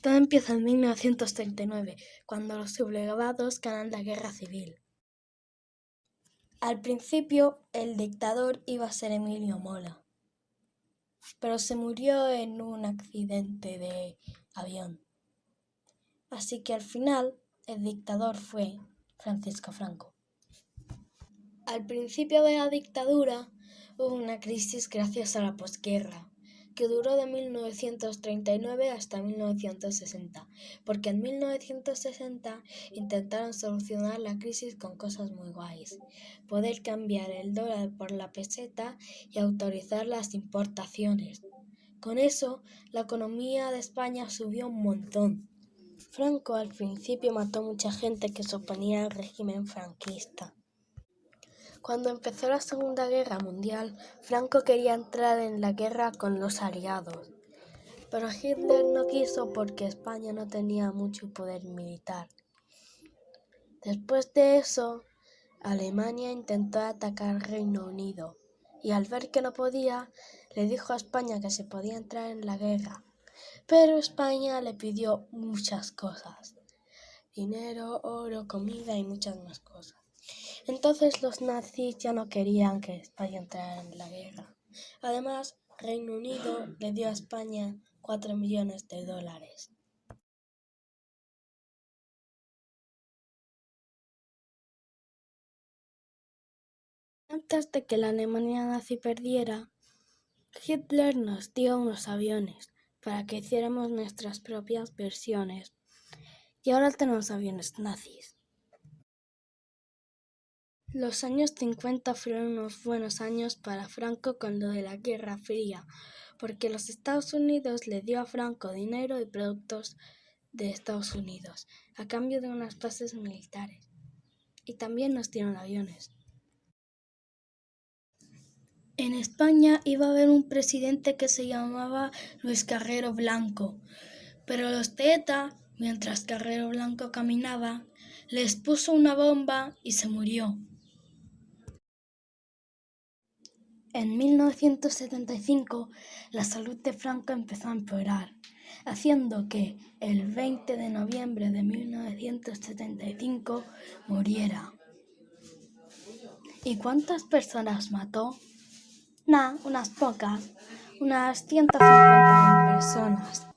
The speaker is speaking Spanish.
Todo empieza en 1939, cuando los sublevados ganan la guerra civil. Al principio, el dictador iba a ser Emilio Mola, pero se murió en un accidente de avión. Así que al final, el dictador fue Francisco Franco. Al principio de la dictadura hubo una crisis gracias a la posguerra que duró de 1939 hasta 1960, porque en 1960 intentaron solucionar la crisis con cosas muy guays, poder cambiar el dólar por la peseta y autorizar las importaciones. Con eso, la economía de España subió un montón. Franco al principio mató mucha gente que se oponía al régimen franquista. Cuando empezó la Segunda Guerra Mundial, Franco quería entrar en la guerra con los aliados, pero Hitler no quiso porque España no tenía mucho poder militar. Después de eso, Alemania intentó atacar Reino Unido y al ver que no podía, le dijo a España que se podía entrar en la guerra. Pero España le pidió muchas cosas. Dinero, oro, comida y muchas más cosas. Entonces los nazis ya no querían que España entrara en la guerra. Además, Reino Unido le dio a España cuatro millones de dólares. Antes de que la Alemania nazi perdiera, Hitler nos dio unos aviones para que hiciéramos nuestras propias versiones. Y ahora tenemos aviones nazis. Los años 50 fueron unos buenos años para Franco con lo de la Guerra Fría, porque los Estados Unidos le dio a Franco dinero y productos de Estados Unidos, a cambio de unas bases militares. Y también nos dieron aviones. En España iba a haber un presidente que se llamaba Luis Carrero Blanco, pero los de mientras Carrero Blanco caminaba, les puso una bomba y se murió. En 1975 la salud de Franco empezó a empeorar, haciendo que el 20 de noviembre de 1975 muriera. ¿Y cuántas personas mató? Nah, unas pocas, unas 150 personas.